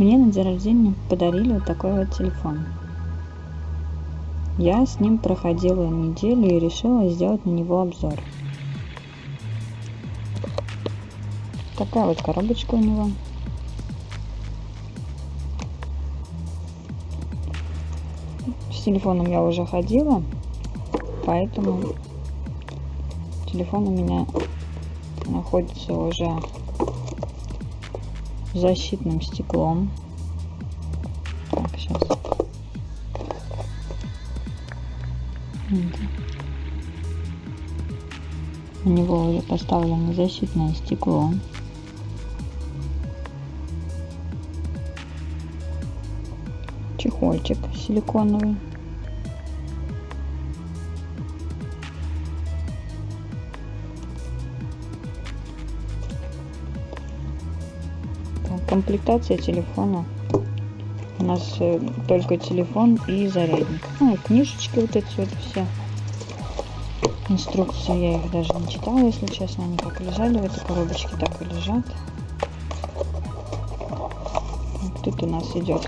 Мне на день рождения подарили вот такой вот телефон. Я с ним проходила неделю и решила сделать на него обзор. Такая вот коробочка у него. С телефоном я уже ходила, поэтому телефон у меня находится уже защитным стеклом. Так, сейчас. У него уже поставлено защитное стекло. Чехольчик силиконовый. Комплектация телефона. У нас э, только телефон и зарядник. Ну и книжечки вот эти вот все. Инструкции я их даже не читала если честно. Они как лежали в этой коробочке так и лежат. Вот тут у нас идет.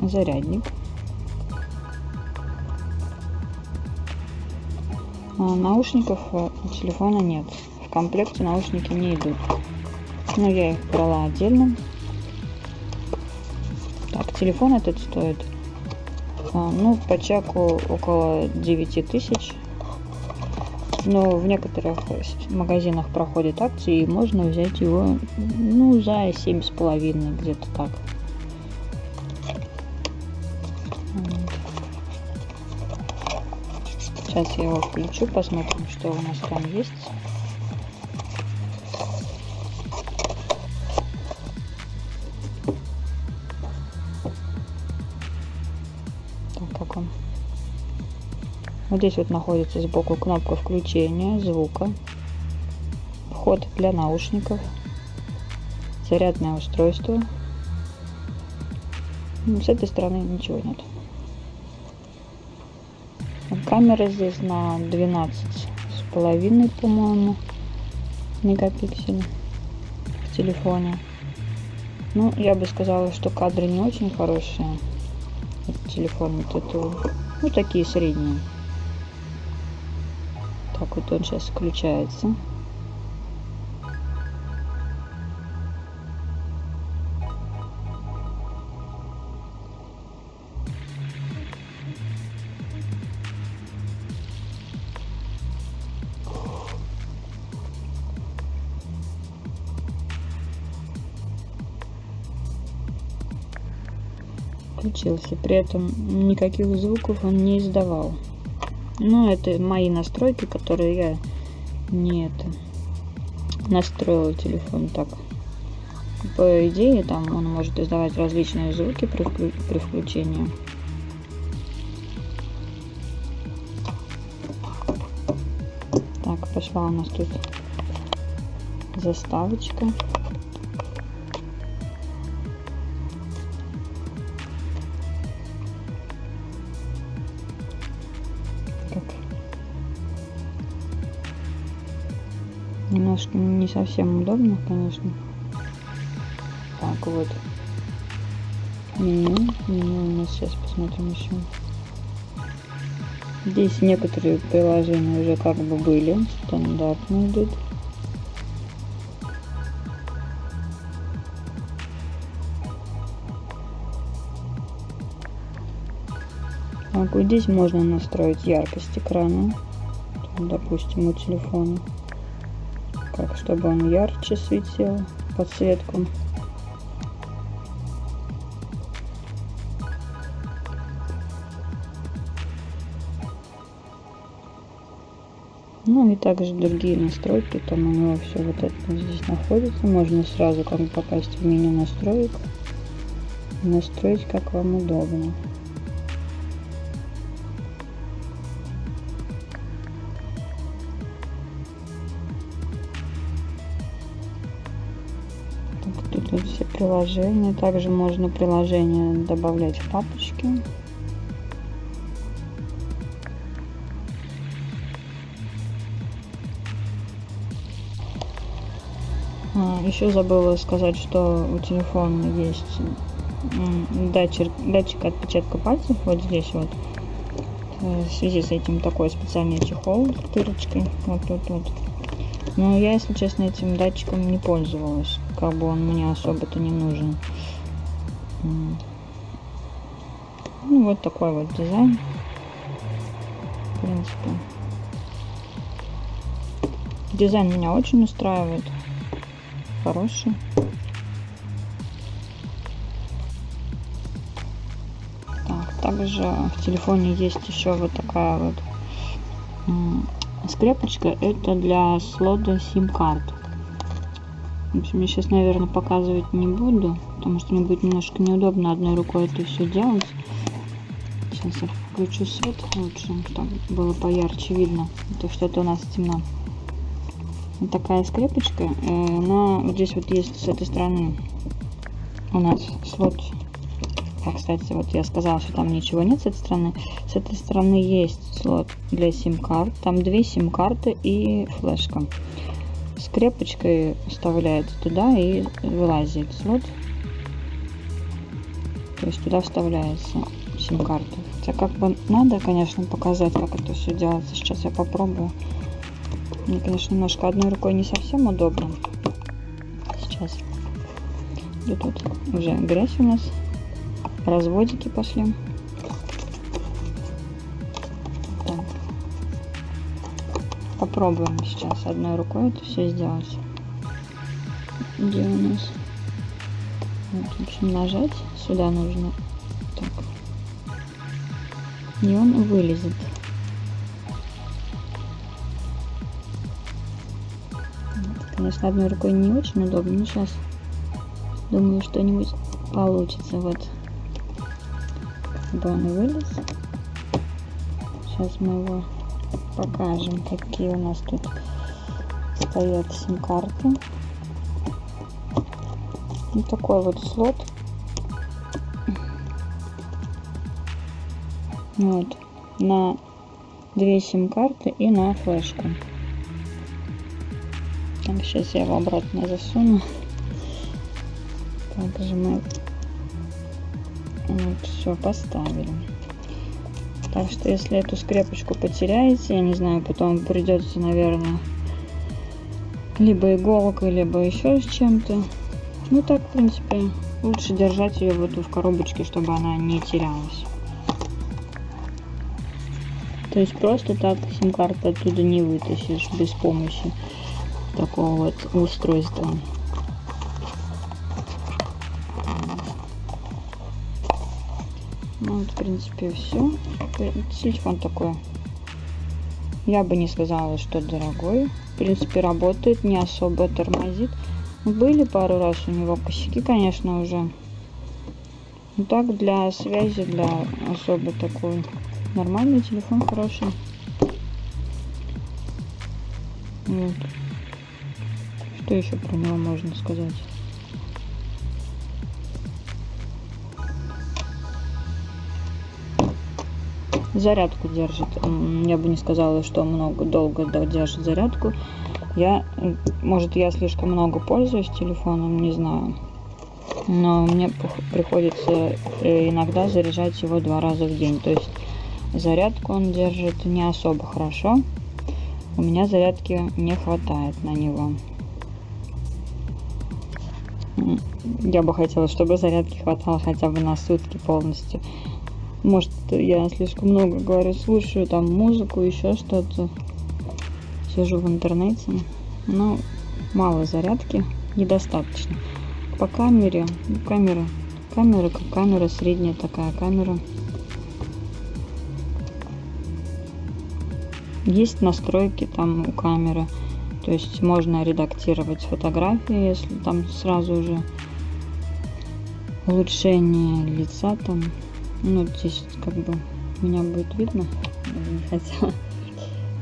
Зарядник наушников у телефона нет. В комплекте наушники не идут. Но я их брала отдельно. Так, телефон этот стоит, а, ну, по чеку около 9 тысяч. Но в некоторых магазинах проходят акции, и можно взять его, ну, за семь с половиной, где-то так. Сейчас я его включу, посмотрим, что у нас там есть. Так, как он? Вот здесь вот находится сбоку кнопка включения звука, вход для наушников, зарядное устройство. С этой стороны ничего нет. Камера здесь на 12 с половиной, по-моему, мегапикселей в телефоне. Ну, я бы сказала, что кадры не очень хорошие. Телефон вот это, ну, такие средние. Так вот он сейчас включается. Включился. При этом никаких звуков он не издавал. Но это мои настройки, которые я не это настроила телефон так. По идее, там он может издавать различные звуки при, при включении. Так, пошла у нас тут заставочка. Немножко не совсем удобно, конечно. Так, вот. Меню. Меню у нас сейчас посмотрим еще. Здесь некоторые приложения уже как бы были, стандартно идут. Так, вот здесь можно настроить яркость экрана, допустим, у телефона как чтобы он ярче светил подсветку ну и также другие настройки там у него все вот это здесь находится. Можно сразу как бы попасть в меню настроек настроить как вам удобно приложения. Также можно приложение добавлять в папочки. А, еще забыла сказать, что у телефона есть датчик, датчик отпечатка пальцев вот здесь вот. Э, в связи с этим такой специальный чехол с дырочкой. Вот тут вот. Но я, если честно, этим датчиком не пользовалась. Как бы он мне особо-то не нужен. Ну, вот такой вот дизайн. В принципе. Дизайн меня очень устраивает. Хороший. Так, также в телефоне есть еще вот такая вот скрепочка. Это для слота сим-карт. В общем, я сейчас, наверное, показывать не буду, потому что мне будет немножко неудобно одной рукой это все делать. Сейчас я включу свет лучше, чтобы было поярче видно, потому что это у нас темно. Вот такая скрепочка, э, вот здесь вот есть с этой стороны у нас слот. А, кстати, вот я сказала, что там ничего нет с этой стороны. С этой стороны есть слот для сим-карт. Там две сим-карты и флешка скрепочкой вставляется туда и вылазит слот. То есть туда вставляется сим-карта. Хотя как бы надо, конечно, показать, как это все делается. Сейчас я попробую. Мне, конечно, немножко одной рукой не совсем удобно. Сейчас. И тут уже грязь у нас. Разводики пошли. Попробуем сейчас одной рукой это все сделать. Где у нас? Вот, в общем, нажать. Сюда нужно. Так. И он вылезет. Конечно, одной рукой не очень удобно, но сейчас думаю, что-нибудь получится. Вот. Чтобы он вылез. Сейчас мы его покажем, какие у нас тут стоят сим-карты. Вот такой вот слот. Вот. На две сим-карты и на флешку. Так, сейчас я его обратно засуну. Также мы вот все поставили. Так что если эту скрепочку потеряете, я не знаю, потом придется, наверное, либо иголкой, либо еще с чем-то. Ну так, в принципе, лучше держать ее в эту в коробочке, чтобы она не терялась. То есть просто так сим-карту оттуда не вытащишь без помощи такого вот устройства. Вот, в принципе, все. Телефон такой. Я бы не сказала, что дорогой. В принципе, работает, не особо тормозит. Были пару раз у него косяки, конечно, уже. Ну так, для связи, для особо такой нормальный телефон, хороший. Вот. Что еще про него можно сказать? Зарядку держит. Я бы не сказала, что много долго держит зарядку. Я, может, я слишком много пользуюсь телефоном, не знаю. Но мне приходится э, иногда заряжать его два раза в день. То есть зарядку он держит не особо хорошо. У меня зарядки не хватает на него. Я бы хотела, чтобы зарядки хватало хотя бы на сутки полностью. Может, я слишком много говорю, слушаю там музыку, еще что-то. Сижу в интернете. Но мало зарядки, недостаточно. По камере, камера, камера как камера, средняя такая камера. Есть настройки там у камеры. То есть можно редактировать фотографии, если там сразу же улучшение лица там ну здесь как бы меня будет видно хотя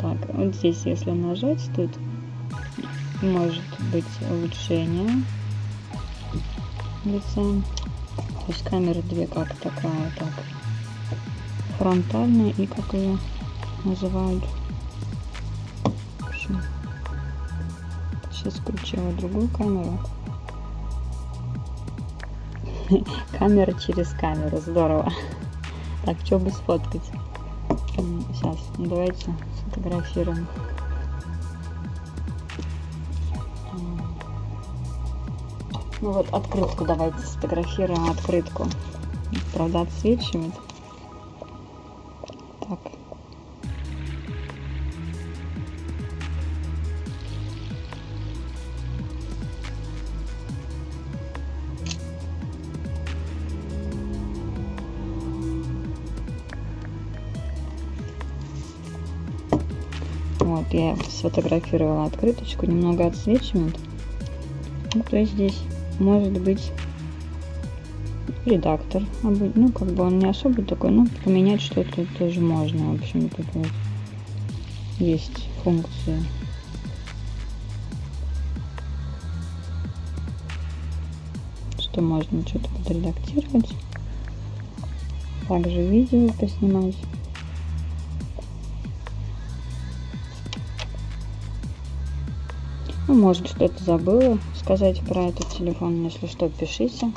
так вот здесь если нажать тут может быть улучшение лица. То есть камеры две как такая так. Фронтальная и как ее называют. Сейчас включила другую камеру. Камера через камеру, здорово. Так, что бы сфоткать? Сейчас, ну, давайте сфотографируем. Ну вот открытку давайте сфотографируем открытку. Правда отсвечивает. Вот, я сфотографировала открыточку, немного отсвечивает. Ну, то есть здесь может быть редактор. Ну, как бы он не особо такой, но поменять что-то тоже можно. В общем, тут вот есть функции. Что можно что-то подредактировать. Также видео поснимать. Ну, может, что-то забыла сказать про этот телефон. Если что, пишите,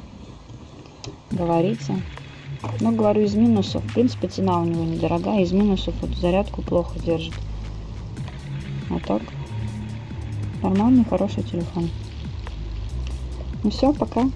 говорите. Но говорю из минусов. В принципе, цена у него недорогая. Из минусов вот зарядку плохо держит. А так, нормальный, хороший телефон. Ну все, пока.